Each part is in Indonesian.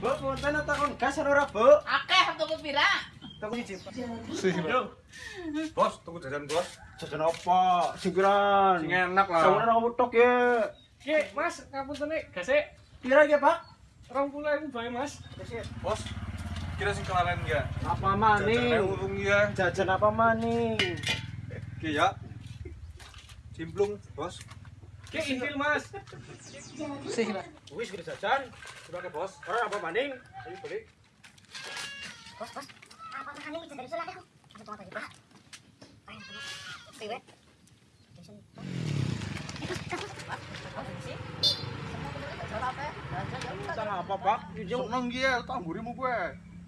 punten takon gas ora, Bu? Akeh tuku pira? Takon siji. Yo. Bos, tunggu jajan bos. Jajan apa? Singkiran. Sing enak lah. Sawana aku tok ya. Ki, Mas, ngapunten nek gase Pira ya, Pak? 20.000 bae, Mas. Bos, kira sing kelalen ya. Apa Jajan maning? urung ya. Jajan apa maning? Oke ya. Cimplung, bos. Ki, intil, Mas. Wis gede jajan. Sebagai bos. Ora apa maning? Ayo beli. Bos, bos. Apa makannya bisa dari surat aku? Bisa tomat aja, Pak. Ayo, tomat. Priwe. Utang apa, Pak? Seneng ki tamburimu kowe.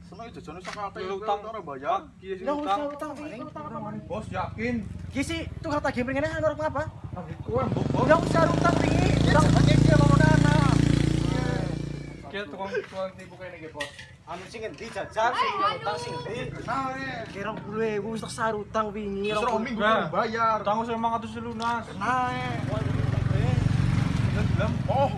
Seneng jajane sak ate Lu utang ora bayar. Iya sing Lah utang. utang piye? Utang apa maning? Bos yakin. Ki sih tukang tagih mrene ana orang apa? Kowe mbok bos. Udah usah utang piye? Utang Jenenge ki lawan anak. Kira tukang tukang tipu kene iki, bos. anu sing endi jajan sing utang sing endi? Nah, eh. Kira 20.000 wis tak sar utang wingi. Wis rong minggu bayar. Utang wis 500 lunas. Nah. Oh,